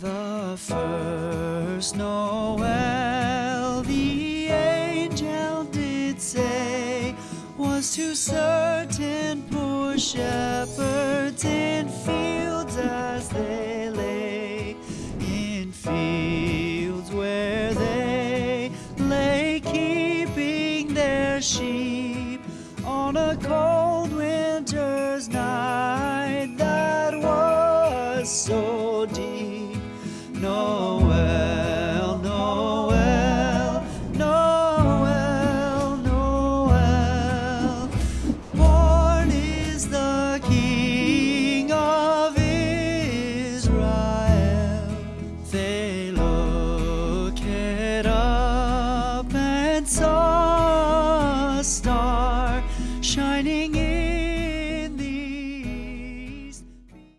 The first Noel, the angel did say, was to certain poor shepherds in fields as they lay, in fields where they lay keeping their sheep on a cold so deep. Noel, Noel, Noel, Noel. Born is the King of Israel. They looked up and saw a star shining